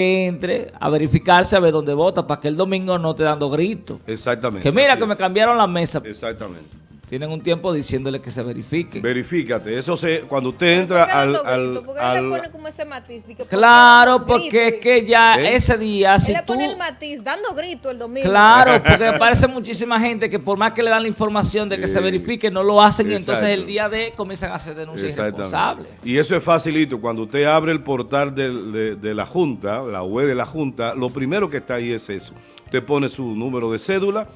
entre a verificarse a ver dónde vota para que el domingo no te dando gritos. Exactamente. Que mira que me cambiaron la mesa. Exactamente. Tienen un tiempo diciéndole que se verifique. Verifícate. Eso se, cuando usted entra ¿Por qué al, al? ¿Por qué al- le pone como ese matiz? Di que, ¿por qué Claro, porque es que ya ¿Eh? ese día, Él si le tú... pone el matiz, dando grito el domingo. Claro, porque me parece muchísima gente que por más que le dan la información de que se verifique, no lo hacen y entonces el día de comienzan a hacer denuncias Exactamente. irresponsables. Y eso es facilito. Cuando usted abre el portal del- de, de la Junta, la web de la Junta, lo primero que está ahí es eso. Usted pone su número de cédula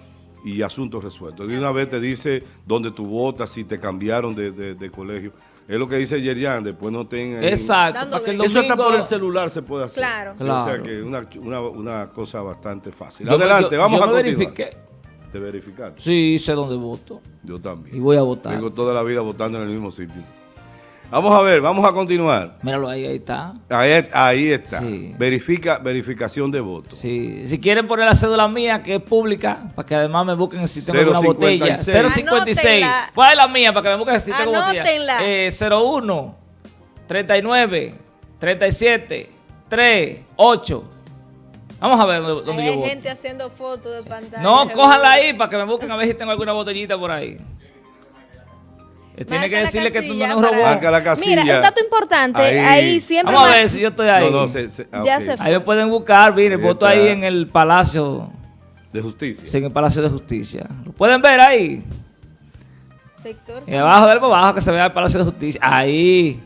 y asuntos resueltos. De una vez te dice dónde tú votas, si te cambiaron de, de- de colegio. Es lo que dice Yerian, después no tengan... Exacto, Dando para que el grito. Eso hasta por el celular se puede hacer. Claro. O sea Claro. que una, una, una cosa bastante fácil. Yo Adelante, yo- vamos yo a continuar. verifiqué. ¿Te verificaste? Sí, sé dónde voto Yo también. y voy a votar. Tengo toda la vida votando en el mismo sitio. Vamos a ver, vamos a continuar. Míralo ahí, ahí está. Ahí, ahí está. Sí. Verifica, verificación de votos. Sí. Si quieren poner la cédula mía, que es pública, para que además me busquen el sistema de una 056. botella. 056. Anótenla. ¿Cuál es la mía? Para que me busquen el sistema de botella. Anótenla. Eh, 01 39 37 3 8. Vamos a ver dónde, dónde Ahí yo hay voto. gente haciendo fotos de pantalla. No, cójanla ahí para que me busquen a ver si tengo alguna botellita por ahí. Eh, Tiene que decirle que tú no eres un robot. Marca la casilla. Mira, un dato importante, Ahí. ahí, siempre... Vamos a ver si yo estoy ahí. No, no, se, se- ah, Ya se fue. Ahí me pueden buscar, mire, voto ahí en el Palacio, De justicia. sí, en el Palacio de Justicia. ¿Lo pueden ver ahí? Sector Y abajo del abajo que se vea el Palacio de Justicia. Ahí,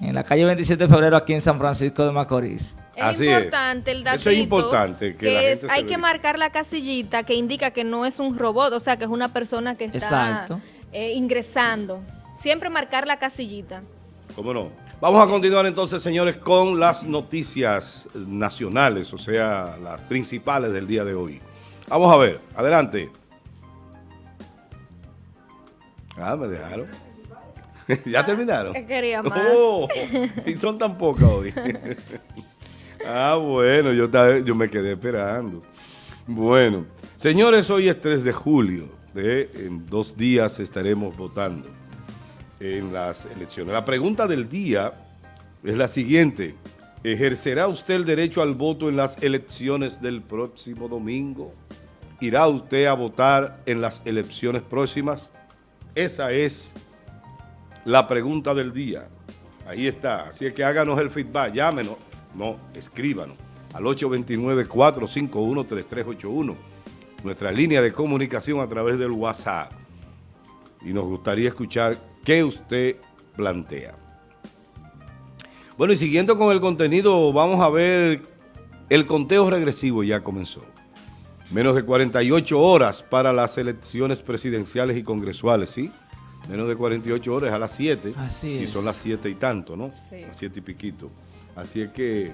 en la calle 27 de febrero, aquí en San Francisco de Macorís. Es Así es. importante el datito. Eso es importante, que la es- se hay que marcar la casillita que indica que no es un robot, o sea, que es una persona que está Exacto. Eh, ingresando. Siempre marcar la casillita. ¿Cómo no? Vamos a continuar entonces, señores, con las noticias nacionales, o sea, las principales del día de hoy. Vamos a ver, adelante. Ah, me dejaron. ¿Ya terminaron? que quería más. Oh, y son tan pocas hoy. ah, bueno, yo, yo me quedé esperando. Bueno, señores, hoy es 3 de julio. En dos días estaremos votando en las elecciones. La pregunta del día es la siguiente. ¿Ejercerá usted el derecho al voto en las elecciones del próximo domingo? ¿Irá usted a votar en las elecciones próximas? Esa es la pregunta del día. Ahí está. Así es que háganos el feedback. Llámenos. No, escríbanos al 829-451-3381. Nuestra línea de comunicación a través del WhatsApp. Y nos gustaría escuchar qué usted plantea. Bueno, y siguiendo con el contenido, vamos a ver el conteo regresivo ya comenzó. Menos de 48 horas para las elecciones presidenciales y congresuales, ¿sí? Menos de 48 horas a las 7. Así Y es. son las 7 y tanto, ¿no? Sí. Las 7 y piquito. Así es que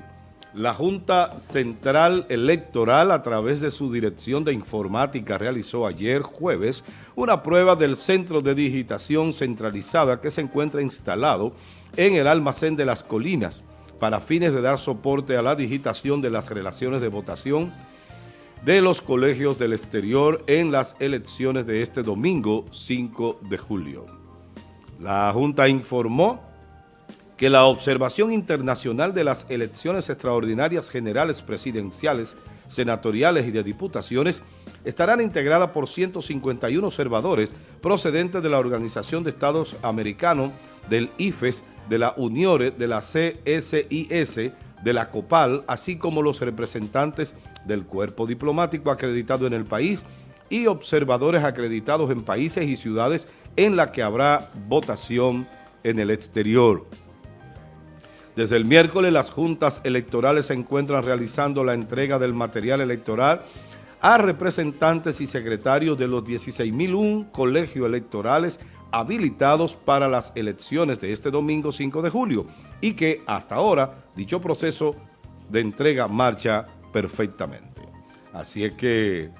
la Junta Central Electoral, a través de su Dirección de Informática, realizó ayer jueves una prueba del Centro de Digitación Centralizada que se encuentra instalado en el almacén de las colinas para fines de dar soporte a la digitación de las relaciones de votación de los colegios del exterior en las elecciones de este domingo 5 de julio. La Junta informó que la observación internacional de las elecciones extraordinarias generales presidenciales, senatoriales y de diputaciones estarán integradas por 151 observadores procedentes de la Organización de Estados Americanos, del IFES, de la UNIORE, de la CSIS, de la COPAL, así como los representantes del cuerpo diplomático acreditado en el país y observadores acreditados en países y ciudades en la que habrá votación en el exterior. Desde el miércoles las juntas electorales se encuentran realizando la entrega del material electoral a representantes y secretarios de los 16.001 colegios electorales habilitados para las elecciones de este domingo 5 de julio y que hasta ahora dicho proceso de entrega marcha perfectamente. Así es que,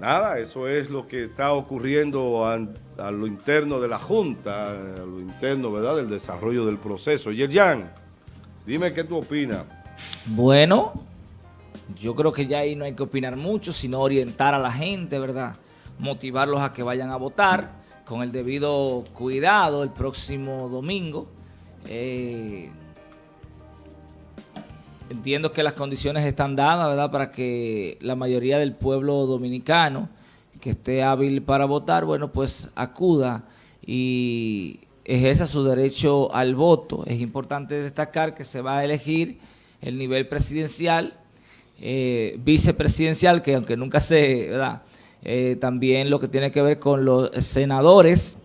nada, eso es lo que está ocurriendo a, lo interno de la Junta, a lo interno, ¿verdad?, del desarrollo del proceso. Yerjan, dime qué tú opinas. Bueno, yo creo que ya ahí no hay que opinar mucho, sino orientar a la gente, ¿verdad? Motivarlos a que vayan a votar con el debido cuidado el próximo domingo. Eh, entiendo que las condiciones están dadas, ¿verdad?, para que la mayoría del pueblo dominicano que esté hábil para votar, bueno, pues acuda y ejerza su derecho al voto. Es importante destacar que se va a elegir el nivel presidencial, eh, vicepresidencial, que aunque nunca se, ¿verdad?, eh, también lo que tiene que ver con los senadores,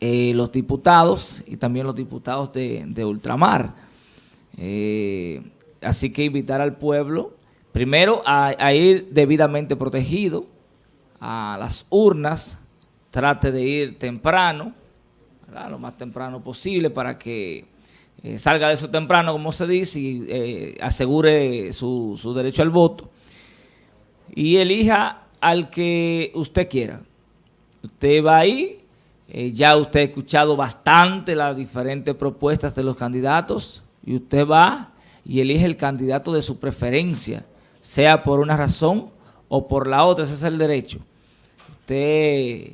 eh, los diputados y también los diputados de, de ultramar. Así que invitar al pueblo, primero a, ir debidamente protegido a las urnas, trate de ir temprano, lo más temprano posible para que eh, salga de eso temprano, como se dice, y eh, asegure su, su, derecho al voto. Y elija al que usted quiera. Usted va ahí, ya usted ha escuchado bastante las diferentes propuestas de los candidatos, y usted va y elige el candidato de su preferencia, sea por una razón o por la otra, ese es el derecho. Usted,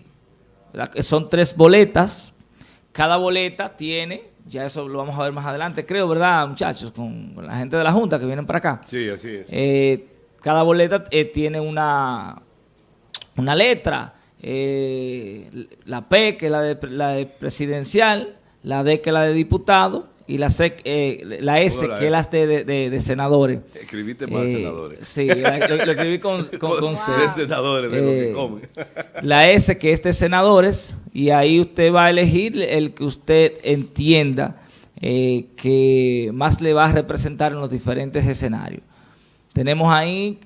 son tres boletas, cada boleta tiene, ya eso lo vamos a ver más adelante, creo, ¿verdad, muchachos? Con, la gente de la Junta que vienen para acá. Sí, así es. Eh, cada boleta eh, tiene una, una letra, eh, la P, que es la de, la de presidencial, la D, que es la de diputado, y la, eh, la S, que es la de, de, de, senadores. Escribiste más eh, senadores. Sí, la, lo, lo, escribí con, con, con C. De senadores, de eh, lo que eh, comen. La S, que es de senadores, y ahí usted va a elegir el que usted entienda eh, que más le va a representar en los diferentes escenarios. Tenemos ahí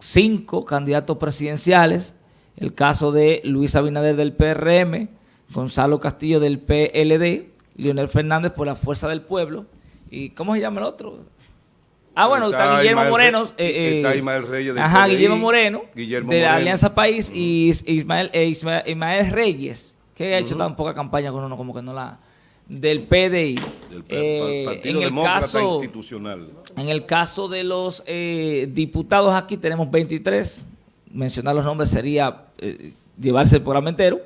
cinco candidatos presidenciales, el caso de Luis Abinader del PRM, Gonzalo Castillo del PLD, Leonel Fernández por la fuerza del pueblo. ¿Y cómo se llama el otro? Ah, bueno, está, Guillermo Moreno. Eh, está Ismael Reyes del Ajá, Guillermo Moreno, Guillermo de la Alianza País, y Ismael, eh, Ismael, Reyes, que ha hecho tan poca campaña con uno, como que no la... Del PDI. Del eh, Partido en Demócrata caso, Institucional. En el caso de los eh, diputados aquí tenemos 23. Mencionar los nombres sería eh, llevarse el programa entero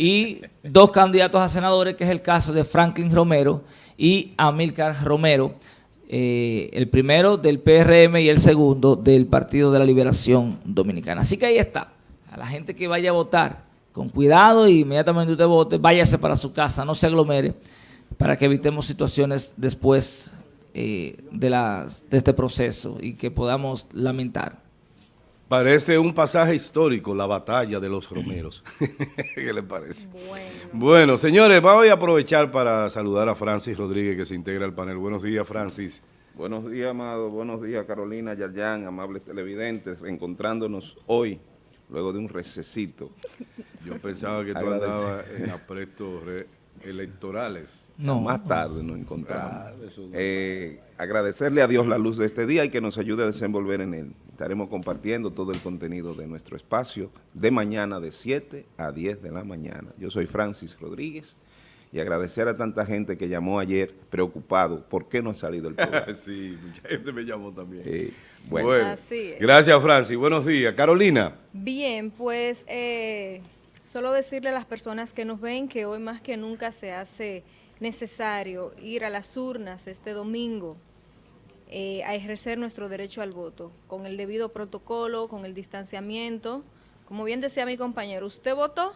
y dos candidatos a senadores, que es el caso de Franklin Romero y Amílcar Romero, eh, el primero del PRM y el segundo del Partido de la Liberación Dominicana. Así que ahí está, a la gente que vaya a votar, con cuidado y inmediatamente usted vote, váyase para su casa, no se aglomere, para que evitemos situaciones después eh, de, las, de este proceso y que podamos lamentar. Parece un pasaje histórico, la batalla de los romeros. ¿Qué le parece? Bueno. bueno, señores, voy a aprovechar para saludar a Francis Rodríguez, que se integra al panel. Buenos días, Francis. Buenos días, Amado. Buenos días, Carolina, Yarjan, amables televidentes, encontrándonos hoy, luego de un recesito. Yo pensaba que tú andabas en apresto electorales. No. Más tarde nos encontramos. eh, agradecerle a Dios la luz de este día y que nos ayude a desenvolver en él. Estaremos compartiendo todo el contenido de nuestro espacio de mañana de 7 a 10 de la mañana. Yo soy Francis Rodríguez y agradecer a tanta gente que llamó ayer preocupado por qué no ha salido el programa. sí, mucha gente me llamó también. Eh, bueno, bueno gracias Francis. Buenos días. Carolina. Bien, pues... Eh Solo decirle a las personas que nos ven que hoy más que nunca se hace necesario ir a las urnas este domingo eh, a ejercer nuestro derecho al voto, con el debido protocolo, con el distanciamiento. Como bien decía mi compañero, usted votó,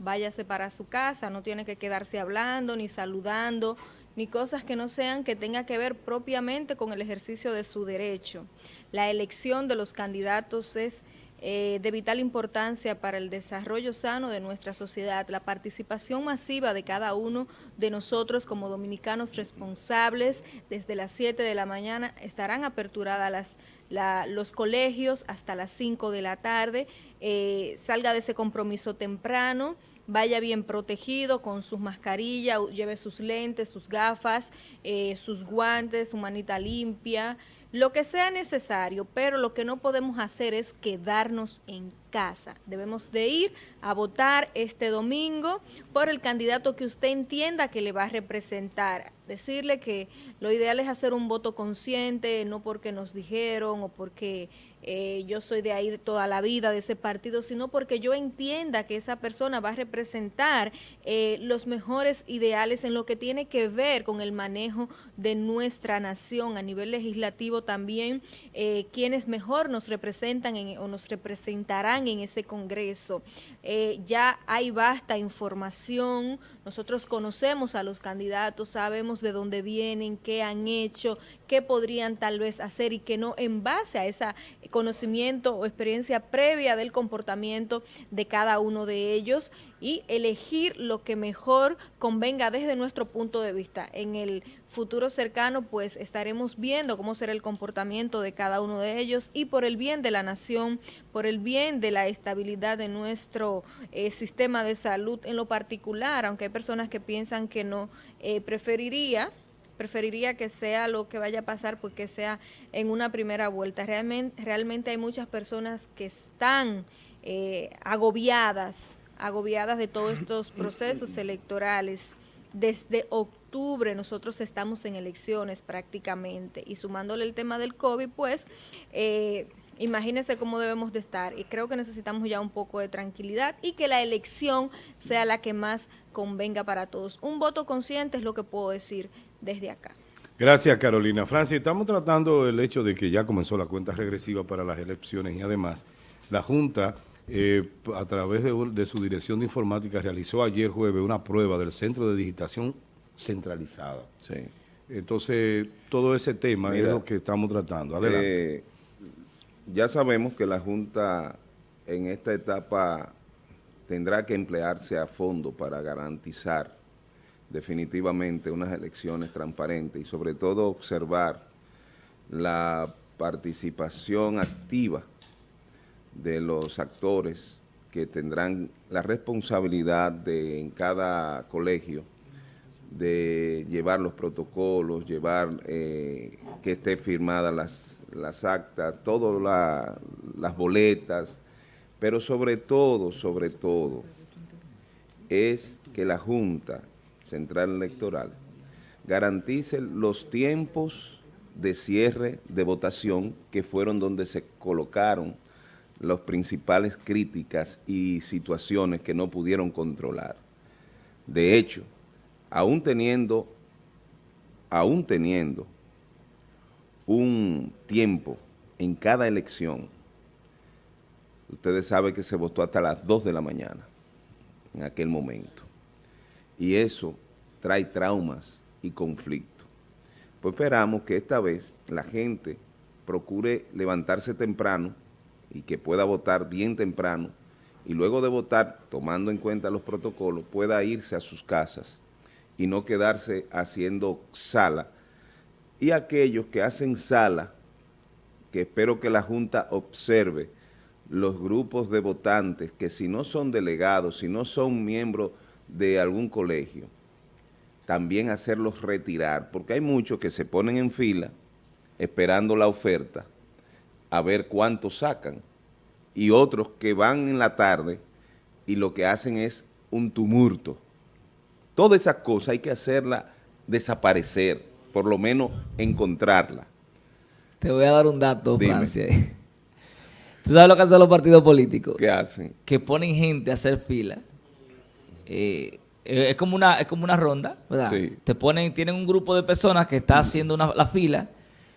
váyase para su casa, no tiene que quedarse hablando ni saludando, ni cosas que no sean que tenga que ver propiamente con el ejercicio de su derecho. La elección de los candidatos es eh, de vital importancia para el desarrollo sano de nuestra sociedad, la participación masiva de cada uno de nosotros como dominicanos responsables, desde las 7 de la mañana estarán aperturadas las, los colegios hasta las 5 de la tarde, eh, salga de ese compromiso temprano, vaya bien protegido con sus mascarillas, lleve sus lentes, sus gafas, eh, sus guantes, su manita limpia, lo que sea necesario, pero lo que no podemos hacer es quedarnos en casa. Debemos de ir a votar este domingo por el candidato que usted entienda que le va a representar. Decirle que lo ideal es hacer un voto consciente, no porque nos dijeron o porque eh, yo soy de ahí toda la vida, de ese partido, sino porque yo entienda que esa persona va a representar eh, los mejores ideales en lo que tiene que ver con el manejo de nuestra nación a nivel legislativo también, eh, quienes mejor nos representan o nos representarán en ese Congreso. ya hay vasta información, nosotros conocemos a los candidatos, sabemos de dónde vienen, qué han hecho, qué podrían tal vez hacer y que no en base a esa conocimiento o experiencia previa del comportamiento de cada uno de ellos y elegir lo que mejor convenga desde nuestro punto de vista. En el futuro cercano pues estaremos viendo cómo será el comportamiento de cada uno de ellos y por el bien de la nación, por el bien de la estabilidad de nuestro eh, sistema de salud en lo particular, aunque hay personas que piensan que no, eh, preferiría preferiría que sea lo que vaya a pasar, pues sea en una primera vuelta. Realmente, realmente hay muchas personas que están eh, agobiadas, agobiadas de todos estos procesos electorales. Desde octubre nosotros estamos en elecciones prácticamente y sumándole el tema del COVID, pues eh, imagínense cómo debemos de estar y creo que necesitamos ya un poco de tranquilidad y que la elección sea la que más convenga para todos. Un voto consciente es lo que puedo decir desde acá. Gracias, Carolina. Francia, estamos tratando el hecho de que ya comenzó la cuenta regresiva para las elecciones y además la Junta, eh, a través de, su dirección de informática, realizó ayer jueves una prueba del Centro de Digitación Centralizada. Sí. Entonces, todo ese tema es lo que estamos tratando. Adelante. Eh, ya sabemos que la Junta en esta etapa tendrá que emplearse a fondo para garantizar definitivamente unas elecciones transparentes y sobre todo observar la participación activa de los actores que tendrán la responsabilidad de en cada colegio de llevar los protocolos, llevar eh, que esté firmadas las, las actas, todas las boletas, pero sobre todo, sobre todo, es que la Junta Central Electoral garantice los tiempos de cierre de votación que fueron donde se colocaron las principales críticas y situaciones que no pudieron controlar. De hecho, aún teniendo, aún teniendo un tiempo en cada elección, ustedes saben que se votó hasta las 2 de la mañana en aquel momento y eso trae traumas y conflictos. Pues esperamos que esta vez la gente procure levantarse temprano y que pueda votar bien temprano y luego de votar, tomando en cuenta los protocolos, pueda irse a sus casas y no quedarse haciendo sala. Y aquellos que hacen sala, que espero que la Junta observe los grupos de votantes que si no son delegados, si no son miembros de algún colegio, también hacerlos retirar, porque hay muchos que se ponen en fila esperando la oferta a ver cuánto sacan, y otros que van en la tarde y lo que hacen es un tumulto. Todas esas cosas hay que hacerla desaparecer, por lo menos encontrarla. Te voy a dar un dato, Francia. ¿Tú sabes lo que hacen los partidos políticos? ¿Qué hacen? Que ponen gente a hacer fila eh, es como una es como una ronda, ¿verdad? Te ponen, tienen un grupo de personas que está haciendo la fila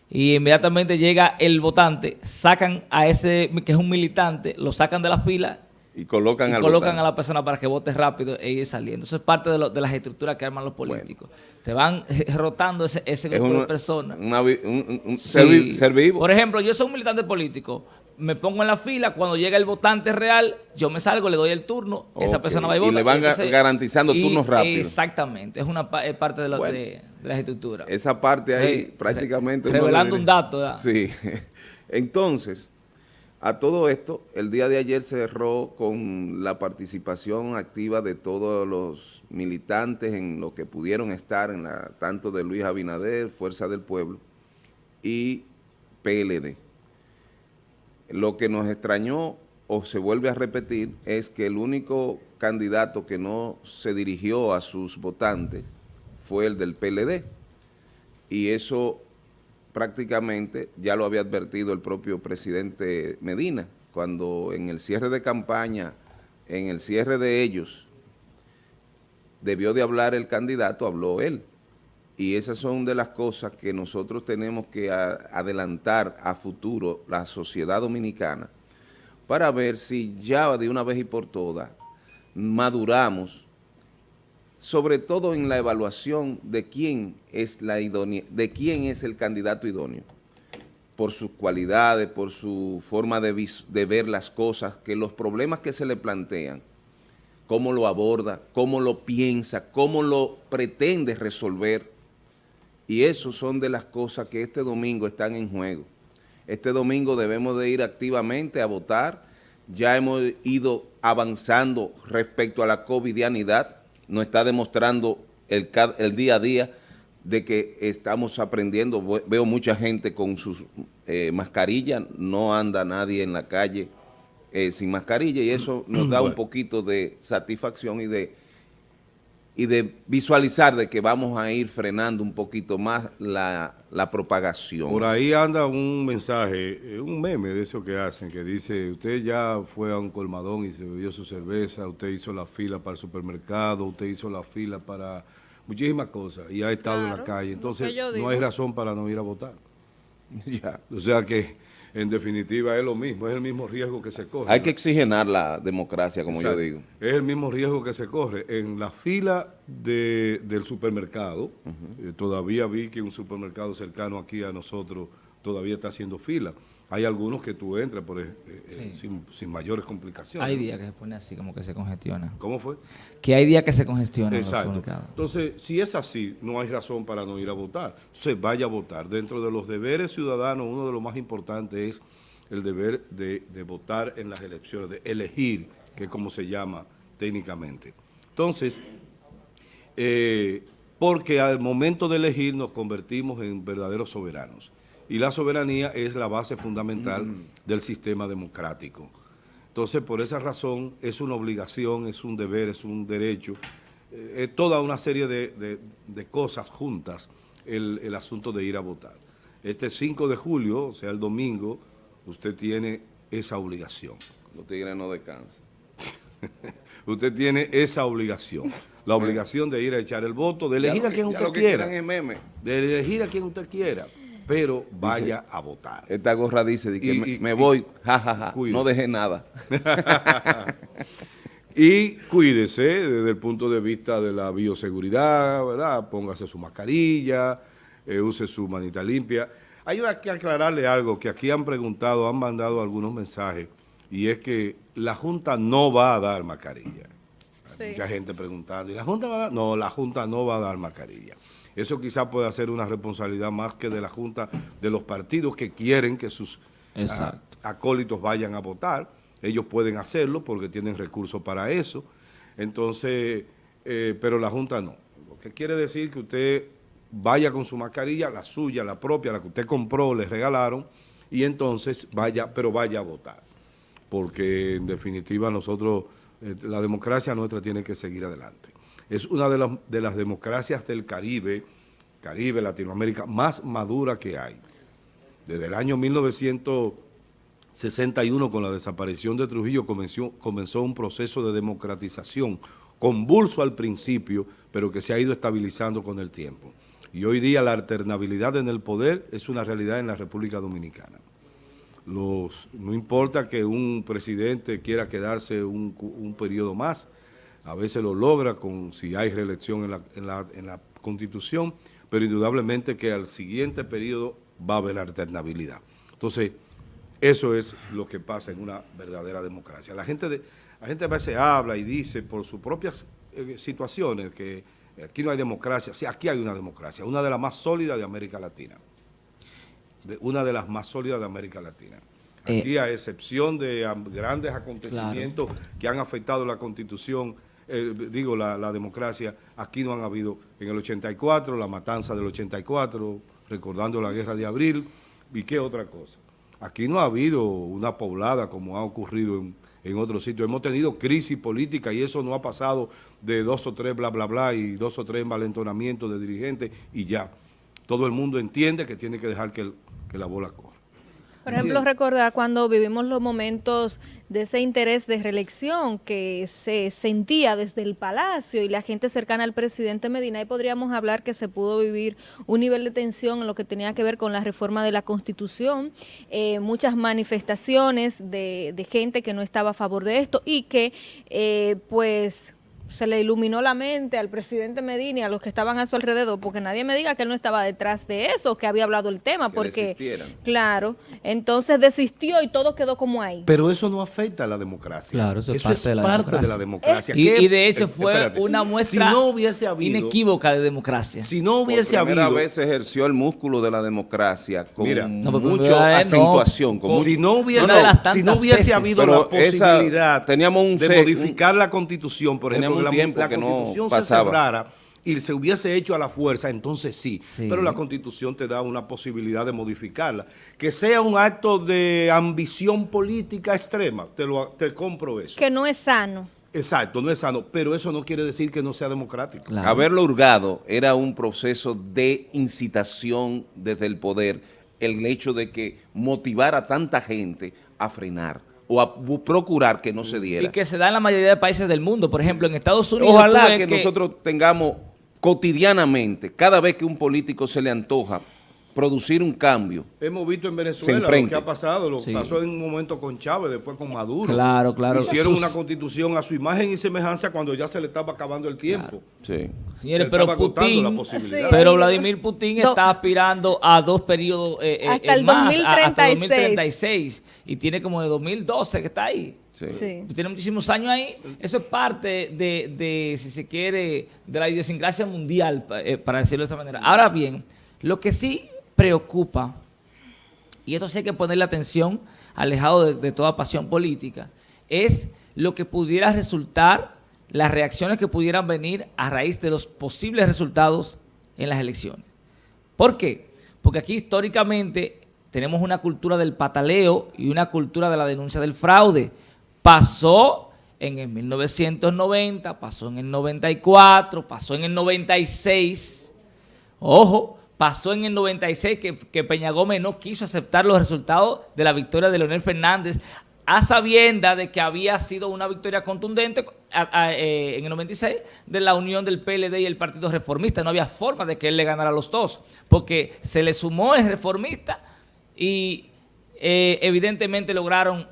y inmediatamente llega el votante, sacan a ese que es un militante, lo sacan de la fila y colocan, colocan a la persona para que vote rápido e ir saliendo. Eso es parte de, de las estructuras que arman los políticos. Te van rotando ese, ese grupo de personas. un, ser, vivo. Por ejemplo, yo soy un militante político me pongo en la fila, cuando llega el votante real, yo me salgo, le doy el turno, esa persona va y vota. Y le van garantizando turnos rápidos. Exactamente, es una parte de, las estructuras. Esa parte ahí prácticamente... revelando un dato. Sí. Entonces, a todo esto, el día de ayer cerró con la participación activa de todos los militantes en lo que pudieron estar, en tanto de Luis Abinader, Fuerza del Pueblo, y PLD. Lo que nos extrañó o se vuelve a repetir es que el único candidato que no se dirigió a sus votantes fue el del PLD, y eso prácticamente ya lo había advertido el propio presidente Medina, cuando en el cierre de campaña, en el cierre de ellos, debió de hablar el candidato, habló él. Y esas son de las cosas que nosotros tenemos que adelantar a futuro la sociedad dominicana para ver si ya de una vez y por todas maduramos, sobre todo en la evaluación de quién es, la de quién es el candidato idóneo, por sus cualidades, por su forma de, de ver las cosas, que los problemas que se le plantean, cómo lo aborda, cómo lo piensa, cómo lo pretende resolver, y eso son de las cosas que este domingo están en juego. Este domingo debemos de ir activamente a votar. Ya hemos ido avanzando respecto a la covidianidad. Nos está demostrando el, el día a día de que estamos aprendiendo. Veo mucha gente con sus eh, mascarillas. No anda nadie en la calle eh, sin mascarilla y eso nos da un poquito de satisfacción y de y de visualizar de que vamos a ir frenando un poquito más la, propagación. Por ahí anda un mensaje, eh, un meme de eso que hacen, que dice, usted ya fue a un colmadón y se bebió su cerveza, usted hizo la fila para el supermercado, usted hizo la fila para muchísimas cosas y ha estado en la calle. Entonces, no hay razón para no ir a votar. ya. O sea que en definitiva es lo mismo, es el mismo riesgo que se corre. Hay que exigenar la democracia, como yo digo. Es el mismo riesgo que se corre. En la fila del supermercado, eh, todavía vi que un supermercado cercano aquí a nosotros todavía está haciendo fila. Hay algunos que tú entras por, eh, eh, sin, mayores complicaciones. Hay días que se pone así, como que se congestiona. ¿Cómo fue? Que hay días que se congestiona. Exacto. Entonces, si es así, no hay razón para no ir a votar. Entonces, vaya a votar. Dentro de los deberes ciudadanos, uno de los más importantes es el deber de, votar en las elecciones, de elegir, que es como se llama técnicamente. Entonces, eh, porque al momento de elegir nos convertimos en verdaderos soberanos y la soberanía es la base fundamental mm. del sistema democrático. Entonces, por esa razón, es una obligación, es un deber, es un derecho, eh, es toda una serie de, cosas juntas el, el, asunto de ir a votar. Este 5 de julio, o sea, el domingo, usted tiene esa obligación. Los tigres no descansan. usted tiene esa obligación. La obligación de ir a echar el voto, de elegir a quien usted quiera. De elegir a quien usted quiera pero vaya a votar. Esta gorra dice que me, voy, jajaja, no dejé nada. y cuídese desde el punto de vista de la bioseguridad, ¿verdad? Póngase su mascarilla, eh, use su manita limpia. Hay que aclararle algo que aquí han preguntado, han mandado algunos mensajes, y es que la Junta no va a dar mascarilla. mucha gente preguntando, ¿y la Junta va a dar? No, la Junta no va a dar mascarilla. Eso quizá pueda ser una responsabilidad más que de la Junta de los partidos que quieren que sus ah, acólitos vayan a votar. Ellos pueden hacerlo porque tienen recursos para eso. Entonces, eh, pero la Junta no. Lo que quiere decir que usted vaya con su mascarilla, la suya, la propia, la que usted compró, le regalaron, y entonces vaya, pero vaya a votar. Porque en definitiva nosotros, eh, la democracia nuestra tiene que seguir adelante es una de, de las democracias del Caribe, Caribe, Latinoamérica, más madura que hay. Desde el año 1961, con la desaparición de Trujillo, comenzó, comenzó un proceso de democratización, convulso al principio, pero que se ha ido estabilizando con el tiempo. Y hoy día la alternabilidad en el poder es una realidad en la República Dominicana. Los, no importa que un presidente quiera quedarse un, un periodo más, a veces lo logra con si hay reelección en la, en la, en la Constitución, pero indudablemente que al siguiente periodo va a haber alternabilidad. Entonces, eso es lo que pasa en una verdadera democracia. La gente, de, la gente a veces habla y dice por sus propias eh, situaciones que aquí no hay democracia. Sí, aquí hay una democracia, una de las más sólidas de América Latina. De, una de las más sólidas de América Latina. Eh, aquí, a excepción de grandes acontecimientos que han afectado la Constitución, eh, digo, la, democracia, aquí no han habido, en el 84, la matanza del 84, recordando la guerra de abril, y qué otra cosa. Aquí no ha habido una poblada como ha ocurrido en, en otros sitios. Hemos tenido crisis política y eso no ha pasado de dos o tres bla, bla, bla y dos o tres envalentonamientos de dirigentes y ya. todo el mundo entiende que tiene que dejar que, que la bola corra. Por ejemplo, recordar cuando vivimos los momentos de ese interés de reelección que se sentía desde el Palacio y la gente cercana al presidente Medina, y podríamos hablar que se pudo vivir un nivel de tensión en lo que tenía que ver con la reforma de la Constitución, eh, muchas manifestaciones de, de, gente que no estaba a favor de esto y que eh, pues se le iluminó la mente al presidente Medina y a los que estaban a su alrededor, porque nadie me diga que él no estaba detrás de eso, que había hablado el tema, porque, claro, entonces desistió y todo quedó como ahí. Pero eso no afecta a la democracia. Claro, eso, es parte, de, la democracia. Y, de hecho fue una muestra inequívoca de democracia. Si no hubiese Por primera vez se ejerció el músculo de la democracia con mucha acentuación. si no hubiese, si no hubiese habido la posibilidad teníamos un de modificar la constitución, por ejemplo, la, tiempo la que constitución no se cerrara y se hubiese hecho a la fuerza, entonces sí. Pero la constitución te da una posibilidad de modificarla. Que sea un acto de ambición política extrema, te, lo, te compro eso. Que no es sano. Exacto, no es sano, pero eso no quiere decir que no sea democrático. Haberlo hurgado era un proceso de incitación desde el poder, el hecho de que motivar a tanta gente a frenar o a procurar que no se diera. Y que se da en la mayoría de países del mundo. Por ejemplo, en Estados Unidos... Ojalá que, nosotros tengamos cotidianamente, cada vez que un político se le antoja producir un cambio. Hemos visto en Venezuela lo que ha pasado, lo pasó en un momento con Chávez, después con Maduro. Claro, claro. Hicieron una constitución a su imagen y semejanza cuando ya se le estaba acabando el tiempo. Sí. Señores, pero Putin, pero Vladimir Putin está aspirando a dos periodos eh, eh hasta, el 2036. hasta 2036 y tiene como de 2012 que está ahí. Sí. Tiene muchísimos años ahí. Eso es parte de, de si se quiere, de la idiosincrasia mundial, eh, para decirlo de esa manera. Ahora bien, lo que sí preocupa, y esto sí hay que ponerle atención, alejado de, toda pasión política, es lo que pudiera resultar, las reacciones que pudieran venir a raíz de los posibles resultados en las elecciones. ¿Por qué? Porque aquí históricamente tenemos una cultura del pataleo y una cultura de la denuncia del fraude. Pasó en el 1990, pasó en el 94, pasó en el 96. Ojo, Pasó en el 96 que, Peña Gómez no quiso aceptar los resultados de la victoria de Leonel Fernández a sabienda de que había sido una victoria contundente eh, en el 96 de la unión del PLD y el Partido Reformista. No había forma de que él le ganara a los dos, porque se le sumó el reformista y eh, evidentemente lograron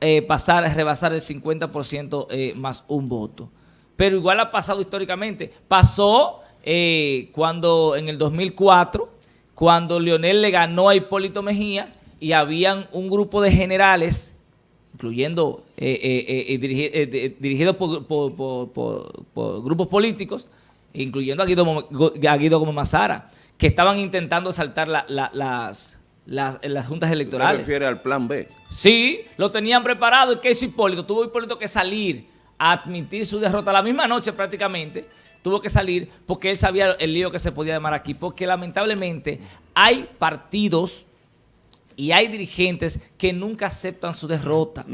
eh, pasar, rebasar el 50% más un voto. Pero igual ha pasado históricamente. Pasó eh, cuando en el 2004, cuando Leonel le ganó a Hipólito Mejía y habían un grupo de generales, incluyendo eh, eh, dirigidos por, grupos políticos, incluyendo a Guido, a Guido Mazara, que estaban intentando saltar las, las, juntas electorales. ¿Se refiere al plan B? Sí, lo tenían preparado. ¿Y qué hizo Hipólito? Tuvo Hipólito que salir a admitir su derrota la misma noche prácticamente, tuvo que salir porque él sabía el lío que se podía llamar aquí, porque lamentablemente hay partidos y hay dirigentes que nunca aceptan su derrota,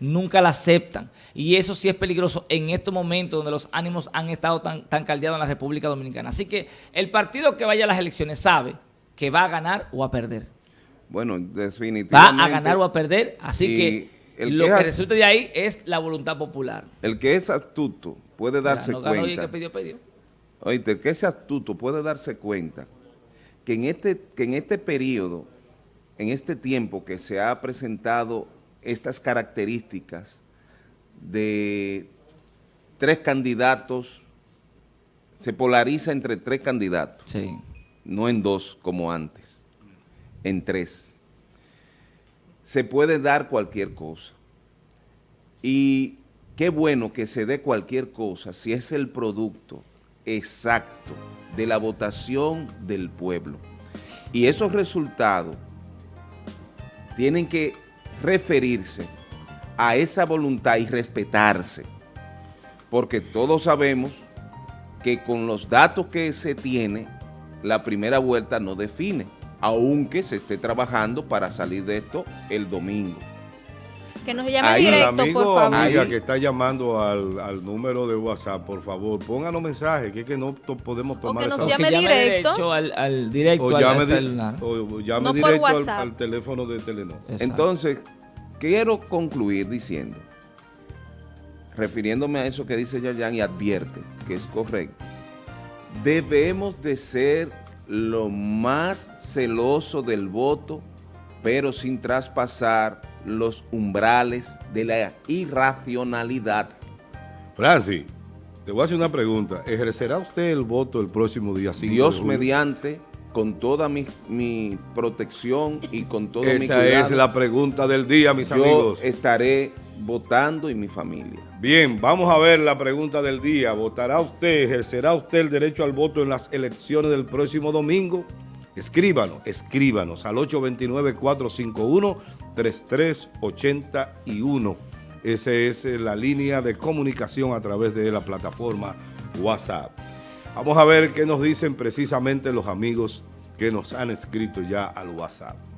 nunca la aceptan. Y eso sí es peligroso en estos momentos donde los ánimos han estado tan, tan caldeados en la República Dominicana. Así que el partido que vaya a las elecciones sabe que va a ganar o a perder. Bueno, definitivamente. Va a ganar o a perder, así que lo que, resulte de ahí es la voluntad popular. El que es astuto puede darse cuenta. Oíste, el que es astuto puede darse cuenta que en este, que en este periodo, en este tiempo que se ha presentado estas características de tres candidatos, se polariza entre tres candidatos, no en dos como antes, en tres. Se puede dar cualquier cosa. Y qué bueno que se dé cualquier cosa si es el producto exacto de la votación del pueblo. Y esos resultados tienen que referirse a esa voluntad y respetarse, porque todos sabemos que con los datos que se tiene, la primera vuelta no define, aunque se esté trabajando para salir de esto el domingo. Que nos llame Ahí, El directo, amigo por favor. amiga que está llamando al, al número de WhatsApp, por favor, pónganos mensajes, que es que no to- podemos tomar que nos esa- llame que directo. al, al directo o llame, celular. o- llame No por directo al, WhatsApp. al teléfono de Telenor. Exacto. Entonces, quiero concluir diciendo, refiriéndome a eso que dice Yayan y advierte que es correcto, debemos de ser lo más celoso del voto, pero sin traspasar los umbrales de la irracionalidad. Francis, te voy a hacer una pregunta. ¿Ejercerá usted el voto el próximo día 5 de Dios julio? mediante, con toda mi, mi protección y con todo mi Esa cuidado, es la pregunta del día, mis yo amigos. estaré votando y mi familia. Bien, vamos a ver la pregunta del día. ¿Votará usted, ejercerá usted el derecho al voto en las elecciones del próximo domingo? Escríbanos, escríbanos al 829-451-3381. Esa es eh, la línea de comunicación a través de la plataforma WhatsApp. Vamos a ver qué nos dicen precisamente los amigos que nos han escrito ya al WhatsApp.